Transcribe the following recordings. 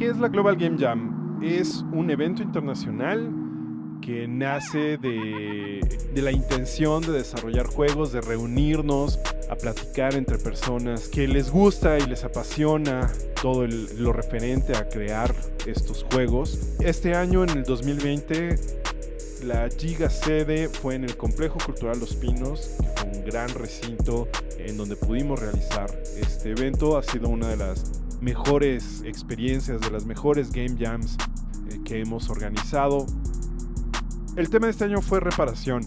¿Qué es la Global Game Jam? Es un evento internacional que nace de, la intención de desarrollar juegos, de reunirnos a platicar entre personas que les gusta y les apasiona todo lo referente a crear estos juegos. Este año, en el 2020, la Giga sede fue en el Complejo Cultural Los Pinos, que fue un gran recinto en donde pudimos realizar este evento. Ha sido una de las mejores experiencias, de las mejores game jams eh, que hemos organizado. El tema de este año fue reparación.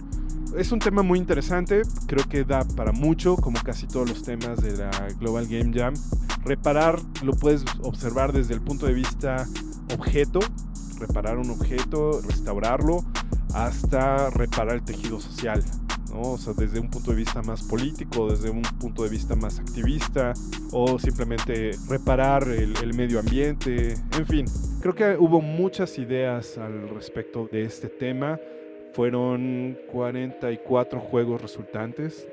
Es un tema muy interesante, creo que da para mucho, como casi todos los temas de la Global Game Jam. Reparar lo puedes observar desde el punto de vista objeto, reparar un objeto, restaurarlo, hasta reparar el tejido social. O sea, desde un punto de vista más político, desde un punto de vista más activista, o simplemente reparar el, medio ambiente, en fin. Creo que hubo muchas ideas al respecto de este tema. Fueron 44 juegos resultantes.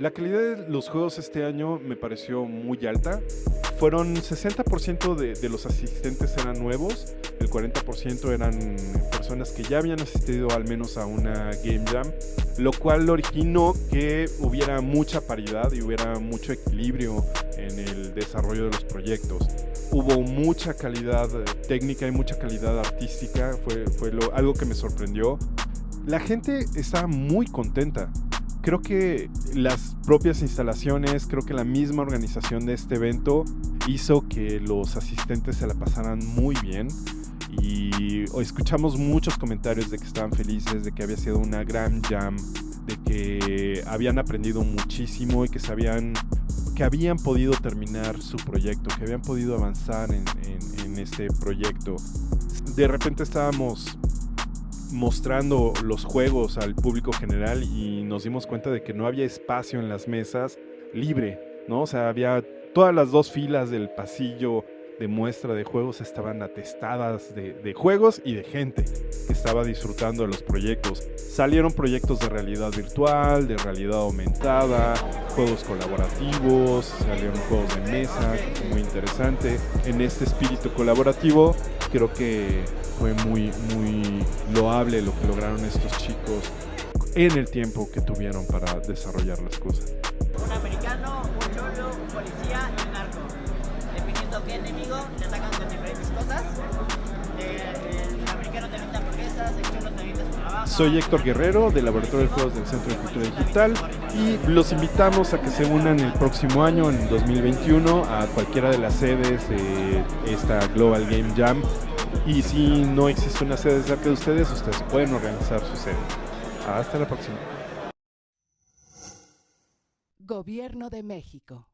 La calidad de los juegos este año me pareció muy alta. Fueron 60% de, de los asistentes eran nuevos, el 40% eran personas que ya habían asistido al menos a una Game Jam lo cual originó que hubiera mucha paridad y hubiera mucho equilibrio en el desarrollo de los proyectos. Hubo mucha calidad técnica y mucha calidad artística, fue, fue algo que me sorprendió. La gente estaba muy contenta. Creo que las propias instalaciones, creo que la misma organización de este evento hizo que los asistentes se la pasaran muy bien y escuchamos muchos comentarios de que estaban felices, de que había sido una gran jam, de que habían aprendido muchísimo y que sabían que habían podido terminar su proyecto, que habían podido avanzar en, en este proyecto. De repente estábamos mostrando los juegos al público general y nos dimos cuenta de que no había espacio en las mesas libre, ¿no? O sea, había todas las dos filas del pasillo de muestra de juegos estaban atestadas de, juegos y de gente que estaba disfrutando de los proyectos. Salieron proyectos de realidad virtual, de realidad aumentada, juegos colaborativos, salieron juegos de mesa, muy interesante. En este espíritu colaborativo creo que fue muy, muy loable lo que lograron estos chicos en el tiempo que tuvieron para desarrollar las cosas. Un americano, un cholo, un policía y le atacan con diferentes cosas. Eh, el americano hamburguesas, el trabajo. Soy Héctor Guerrero del Laboratorio de Juegos del Centro de Cultura Digital y los invitamos a que se unan el próximo año, en 2021, a cualquiera de las sedes de esta Global Game Jam. Y si no existe una sede cerca de ustedes, ustedes pueden organizar su sede. Hasta la próxima. Gobierno de México.